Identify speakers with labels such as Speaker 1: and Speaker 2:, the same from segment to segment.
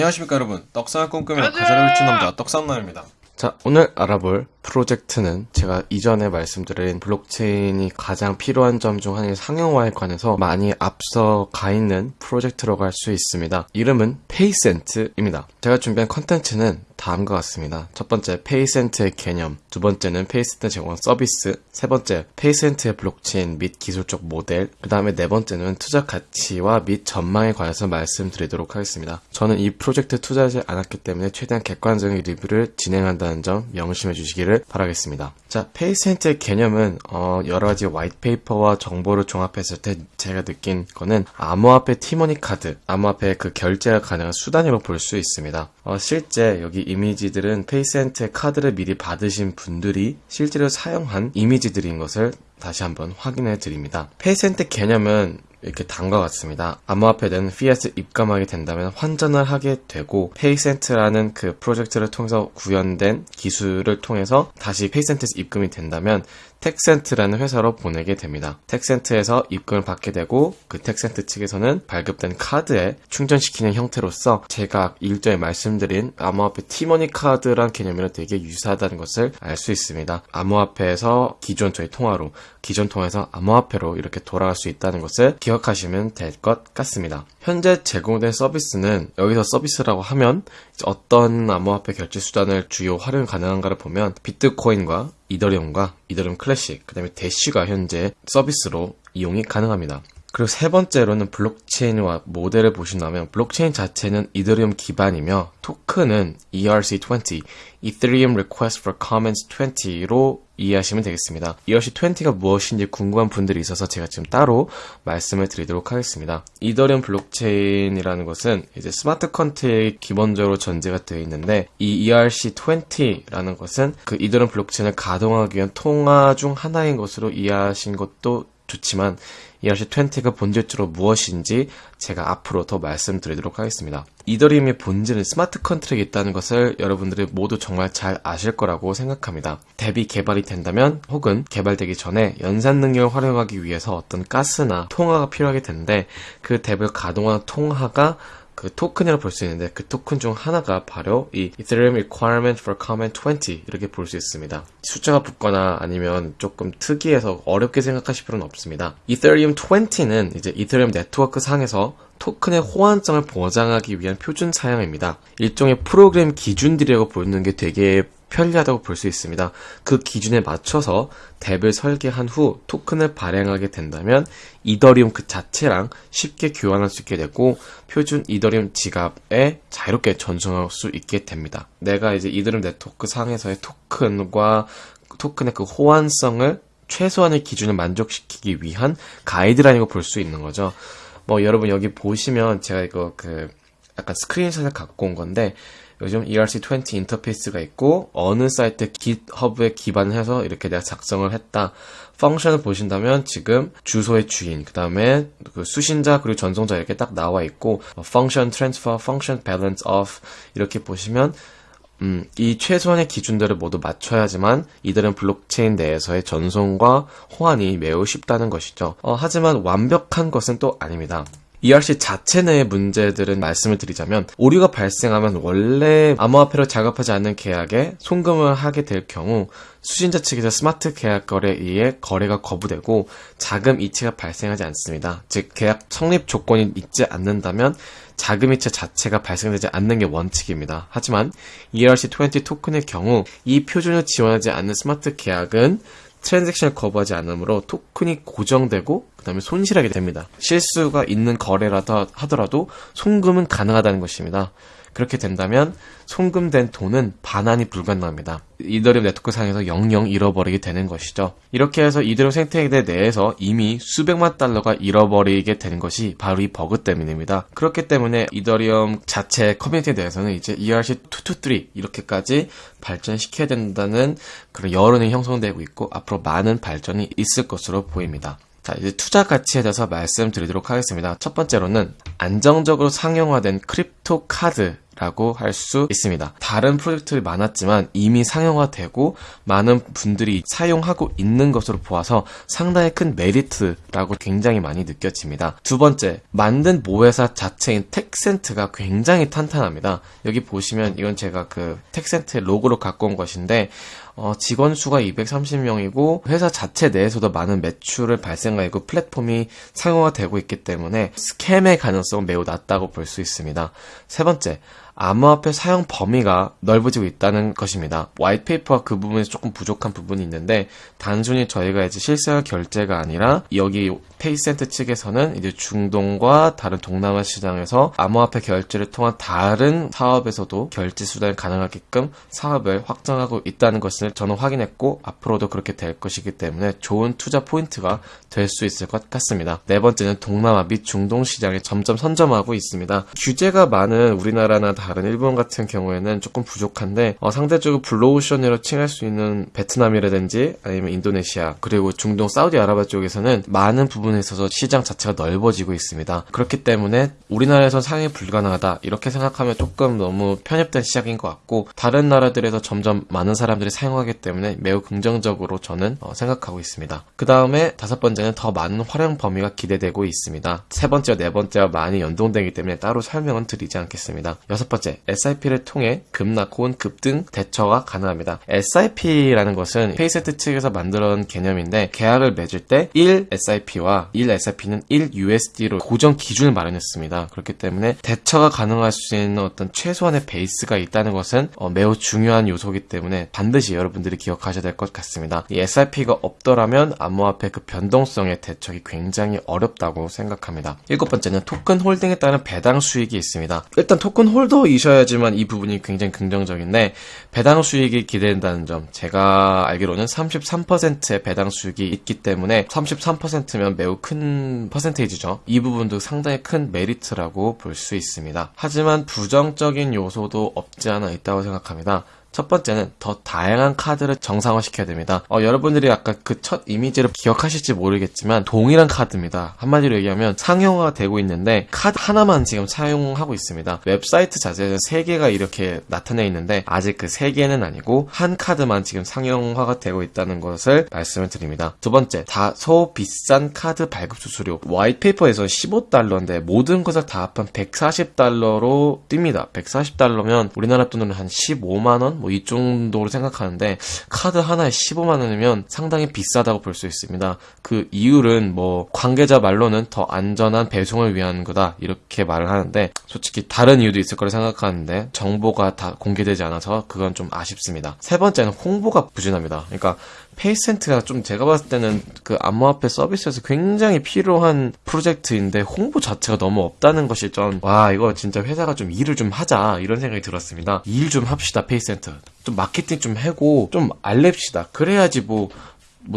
Speaker 1: 안녕하십니까 여러분 떡상을 꿈꾸며 가사를 훔친 남자 떡상남입니다
Speaker 2: 자, 오늘 알아볼 프로젝트는 제가 이전에 말씀드린 블록체인이 가장 필요한 점 중 하나인 상용화에 관해서 많이 앞서 가 있는 프로젝트라고 할 수 있습니다. 이름은 페이센트입니다. 제가 준비한 컨텐츠는 다음과 같습니다. 첫 번째, 페이센트의 개념. 두 번째는 페이센트 제공한 서비스. 세 번째, 페이센트의 블록체인 및 기술적 모델. 그 다음에 네 번째는 투자 가치와 및 전망에 관해서 말씀드리도록 하겠습니다. 저는 이 프로젝트 투자하지 않았기 때문에 최대한 객관적인 리뷰를 진행한다는 점 명심해 주시기를 바라겠습니다. 자, 페이센트의 개념은 어, 여러 가지 white paper와 정보를 종합했을 때 제가 느낀 거는 암호화폐 티머니 카드, 암호화폐 그 결제가 가능한 수단으로 볼수 있습니다. 어, 실제 여기 이미지들은 페이센트의 카드를 미리 받으신 분들이 실제로 사용한 이미지들인 것을 다시 한번 확인해 드립니다. 페이센트 개념은 이렇게 다음과 같습니다. 암호화폐는 피아트 입감하게 된다면 환전을 하게 되고 페이센트라는 그 프로젝트를 통해서 구현된 기술을 통해서 다시 페이센트에서 입금이 된다면 텍센트라는 회사로 보내게 됩니다. 텍센트에서 입금을 받게 되고 그 텍센트 측에서는 발급된 카드에 충전시키는 형태로서 제가 일전에 말씀드린 암호화폐 티머니 카드란 개념이랑 되게 유사하다는 것을 알 수 있습니다. 암호화폐에서 기존 저희 통화로 기존 통화에서 암호화폐로 이렇게 돌아갈 수 있다는 것을 기억하시면 될 것 같습니다. 현재 제공된 서비스는 여기서 서비스라고 하면 어떤 암호화폐 결제 수단을 주요 활용 가능한가를 보면 비트코인과 이더리움과 이더리움 클래식, 그 다음에 대쉬가 현재 서비스로 이용이 가능합니다. 그리고 세 번째로는 블록체인과 모델을 보신다면 블록체인 자체는 이더리움 기반이며 토큰은 ERC20, Ethereum Request for Comments 20로 이해하시면 되겠습니다. ERC20가 무엇인지 궁금한 분들이 있어서 제가 지금 따로 말씀을 드리도록 하겠습니다. 이더리움 블록체인이라는 것은 이제 smart contract이 기본적으로 전제가 되어 있는데 이 ERC20라는 것은 그 이더리움 블록체인을 가동하기 위한 통화 중 하나인 것으로 이해하신 것도 좋지만 ERC20가 본질적으로 무엇인지 제가 앞으로 더 말씀드리도록 하겠습니다. 이더리움의 본질은 smart contract이 있다는 것을 여러분들이 모두 정말 잘 아실 거라고 생각합니다. DApp 개발이 된다면 혹은 개발되기 전에 연산 능력을 활용하기 위해서 어떤 가스나 통화가 필요하게 되는데 그 DApp을 가동하는 통화가 그 토큰이라고 볼 수 있는데 그 토큰 중 하나가 바로 이 Ethereum Requirement for Comment 20 이렇게 볼 수 있습니다. 숫자가 붙거나 아니면 조금 특이해서 어렵게 생각하실 필요는 없습니다. Ethereum 20는 이제 이더리움 네트워크 상에서 토큰의 호환성을 보장하기 위한 표준 사양입니다. 일종의 프로그램 기준들이라고 보는 게 되게 편리하다고 볼 수 있습니다. 그 기준에 맞춰서 덱을 설계한 후 토큰을 발행하게 된다면 이더리움 그 자체랑 쉽게 교환할 수 있게 되고 표준 이더리움 지갑에 자유롭게 전송할 수 있게 됩니다. 내가 이제 이더리움 네트워크 상에서의 토큰과 토큰의 그 호환성을 최소한의 기준을 만족시키기 위한 가이드라인이라고 볼 수 있는 거죠. 뭐 여러분 여기 보시면 제가 이거 그 약간 스크린샷을 갖고 온 건데 요즘 ERC20 인터페이스가 있고 어느 사이트 GitHub에 기반해서 이렇게 내가 작성을 했다. function을 보신다면 지금 주소의 주인, 그 다음에 그 수신자 그리고 전송자 이렇게 딱 나와 있고 function transfer, function balance of 이렇게 보시면 음, 이 최소한의 기준들을 모두 맞춰야지만 이들은 블록체인 내에서의 전송과 호환이 매우 쉽다는 것이죠. 어, 하지만 완벽한 것은 또 아닙니다. ERC 자체 내의 문제들은 말씀을 드리자면 오류가 발생하면 원래 암호화폐로 작업하지 않는 계약에 송금을 하게 될 경우 수신자 측에서 스마트 계약 거래에 의해 거래가 거부되고 자금 이체가 발생하지 않습니다. 즉 계약 성립 조건이 있지 않는다면 자금 이체 자체가 발생되지 않는 게 원칙입니다. 하지만 ERC20 토큰의 경우 이 표준을 지원하지 않는 스마트 계약은 transaction을 거부하지 않으므로 토큰이 고정되고 그 다음에 손실하게 됩니다. 실수가 있는 거래라도 하더라도 송금은 가능하다는 것입니다. 그렇게 된다면 송금된 돈은 반환이 불가능합니다. 이더리움 네트워크 상에서 영영 잃어버리게 되는 것이죠. 이렇게 해서 이더리움 생태계 내에서 이미 수백만 달러가 잃어버리게 되는 것이 바로 이 버그 때문입니다. 그렇기 때문에 이더리움 자체 커뮤니티에 대해서는 이제 ERC223 이렇게까지 발전시켜야 된다는 그런 여론이 형성되고 있고 앞으로 많은 발전이 있을 것으로 보입니다. 자, 이제 투자 가치에 대해서 말씀드리도록 하겠습니다. 첫 번째로는 안정적으로 상용화된 crypto 카드 라고 할 수 있습니다. 다른 프로젝트들이 많았지만 이미 상용화되고 많은 분들이 사용하고 있는 것으로 보아서 상당히 큰 메리트라고 굉장히 많이 느껴집니다. 두 번째, 만든 모회사 자체인 텍센트가 굉장히 탄탄합니다. 여기 보시면 이건 제가 그 텍센트 로고로 갖고 온 것인데 어, 직원 수가 230명이고 회사 자체 내에서도 많은 매출을 발생하고 플랫폼이 상용화되고 있기 때문에 scam의 가능성은 매우 낮다고 볼 수 있습니다. 세 번째, 암호화폐 사용 범위가 넓어지고 있다는 것입니다. white paper가 그 부분에서 조금 부족한 부분이 있는데 단순히 저희가 이제 실시간 결제가 아니라 여기 페이센트 측에서는 이제 중동과 다른 동남아 시장에서 암호화폐 결제를 통한 다른 사업에서도 결제 수단이 가능하게끔 사업을 확장하고 있다는 것을 저는 확인했고 앞으로도 그렇게 될 것이기 때문에 좋은 투자 포인트가 될 수 있을 것 같습니다. 네 번째는 동남아 및 중동 시장에 점점 선점하고 있습니다. 규제가 많은 우리나라나 다른 일본 같은 경우에는 조금 부족한데 어, 상대적으로 블루오션으로 칭할 수 있는 베트남이라든지 아니면 인도네시아 그리고 중동 사우디아라비아 쪽에서는 많은 부분에 있어서 시장 자체가 넓어지고 있습니다. 그렇기 때문에 우리나라에선 상용이 불가능하다 이렇게 생각하면 조금 너무 편협된 시각인 것 같고 다른 나라들에서 점점 많은 사람들이 사용하기 때문에 매우 긍정적으로 저는 어, 생각하고 있습니다. 그 다음에 다섯 번째는 더 많은 활용 범위가 기대되고 있습니다. 세 번째와 네 번째와 많이 연동되기 때문에 따로 설명은 드리지 않겠습니다. 여섯 번째, SIP를 통해 급락 혹은 급등 대처가 가능합니다. SIP라는 것은 페이센트 측에서 만들어낸 개념인데 계약을 맺을 때 1 SIP와 1 SIP는 1 USD로 고정 기준을 마련했습니다. 그렇기 때문에 대처가 가능할 수 있는 어떤 최소한의 베이스가 있다는 것은 어, 매우 중요한 요소이기 때문에 반드시 여러분들이 기억하셔야 될 것 같습니다. 이 SIP가 없더라면 암호화폐 그 변동성의 대처가 굉장히 어렵다고 생각합니다. 일곱 번째는 토큰 holding에 따른 배당 수익이 있습니다. 일단 토큰 holder이셔야지만 이 부분이 굉장히 긍정적인데 배당 수익이 기대된다는 점 제가 알기로는 33%의 배당 수익이 있기 때문에 33%면 매우 큰 percentage죠. 이 부분도 상당히 큰 메리트라고 볼 수 있습니다. 하지만 부정적인 요소도 없지 않아 있다고 생각합니다. 첫 번째는 더 다양한 카드를 정상화시켜야 됩니다. 어, 여러분들이 아까 그 첫 이미지를 기억하실지 모르겠지만 동일한 카드입니다. 한마디로 얘기하면 상용화가 되고 있는데 카드 하나만 지금 사용하고 있습니다. 웹사이트 자체에서 3개가 이렇게 나타내 있는데 아직 그 3개는 아니고 한 카드만 지금 상용화가 되고 있다는 것을 말씀을 드립니다. 두 번째, 다소 비싼 카드 발급 수수료. white paper에서 15달러인데 모든 것을 다 합한 140달러로 뜁니다. 140달러면 우리나라 돈으로 한 15만원? 뭐 이 정도로 생각하는데 카드 하나에 15만 원이면 상당히 비싸다고 볼 수 있습니다. 그 이유는 뭐 관계자 말로는 더 안전한 배송을 위한 거다 이렇게 말을 하는데 솔직히 다른 이유도 있을 거라 생각하는데 정보가 다 공개되지 않아서 그건 좀 아쉽습니다. 세 번째는 홍보가 부진합니다. 그러니까 페이센트가 좀 제가 봤을 때는 그 암호화폐 서비스에서 굉장히 필요한 프로젝트인데 홍보 자체가 너무 없다는 것이 좀 와 이거 진짜 회사가 좀 일을 좀 하자 이런 생각이 들었습니다. 일 좀 합시다 페이센트. 좀 마케팅 좀 하고 좀 알립시다. 그래야지 뭐뭐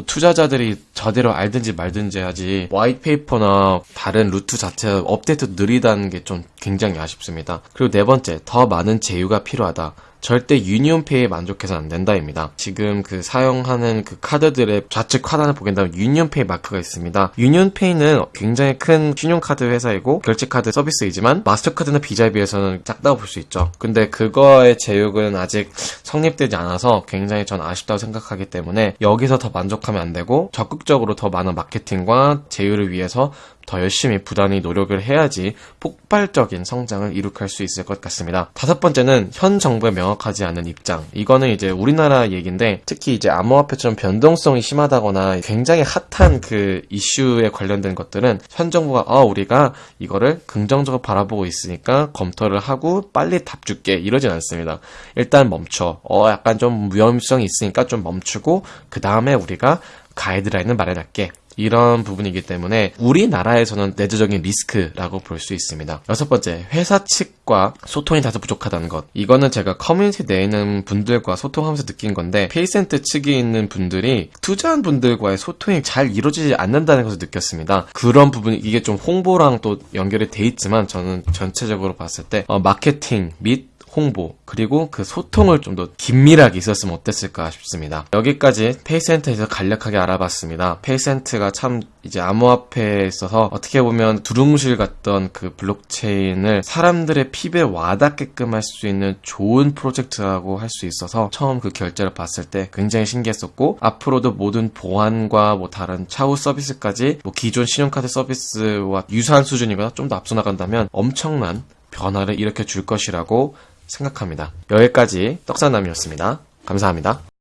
Speaker 2: 투자자들이 제대로 알든지 말든지 하지 white paper나 다른 루트 자체 업데이트 느리다는 게 좀 굉장히 아쉽습니다. 그리고 네 번째 더 많은 제휴가 필요하다. 절대 유니온페이에 만족해서 안 된다입니다. 지금 그 사용하는 그 카드들의 좌측 하단을 보게 된다면 유니온페이 마크가 있습니다. 유니온페이는 굉장히 큰 신용카드 회사이고 결제카드 서비스이지만 마스터카드나 비자에 비해서는 작다고 볼 수 있죠. 근데 그거의 제휴는 아직 성립되지 않아서 굉장히 전 아쉽다고 생각하기 때문에 여기서 더 만족하면 안 되고 적극적으로 더 많은 마케팅과 제휴를 위해서 더 열심히 부단히 노력을 해야지 폭발적인 성장을 이룩할 수 있을 것 같습니다. 다섯 번째는 현 정부의 명확하지 않은 입장. 이거는 이제 우리나라 얘기인데 특히 이제 암호화폐처럼 변동성이 심하다거나 굉장히 핫한 그 이슈에 관련된 것들은 현 정부가 아 우리가 이거를 긍정적으로 바라보고 있으니까 검토를 하고 빨리 답 줄게 이러진 않습니다. 일단 멈춰. 어 약간 좀 위험성이 있으니까 좀 멈추고 그 다음에 우리가 가이드라인을 마련할게. 이런 부분이기 때문에 우리나라에서는 내재적인 리스크라고 볼 수 있습니다. 여섯 번째, 회사 측과 소통이 다소 부족하다는 것. 이거는 제가 커뮤니티 내에 있는 분들과 소통하면서 느낀 건데 페이센트 측에 있는 분들이 투자한 분들과의 소통이 잘 이루어지지 않는다는 것을 느꼈습니다. 그런 부분 이게 좀 홍보랑 또 연결이 돼 있지만 저는 전체적으로 봤을 때 어, 마케팅 및 홍보 그리고 그 소통을 좀 더 긴밀하게 있었으면 어땠을까 싶습니다. 여기까지 페이센트에서 간략하게 알아봤습니다. 페이센트가 참 이제 암호화폐에 있어서 어떻게 보면 두루뭉실 같던 그 블록체인을 사람들의 피부에 와닿게끔 할 수 있는 좋은 프로젝트라고 할 수 있어서 처음 그 결제를 봤을 때 굉장히 신기했었고 앞으로도 모든 보안과 뭐 다른 차후 서비스까지 뭐 기존 신용카드 서비스와 유사한 수준이거나 좀 더 앞서 나간다면 엄청난 변화를 일으켜 줄 것이라고 생각합니다. 여기까지 떡사남이었습니다. 감사합니다.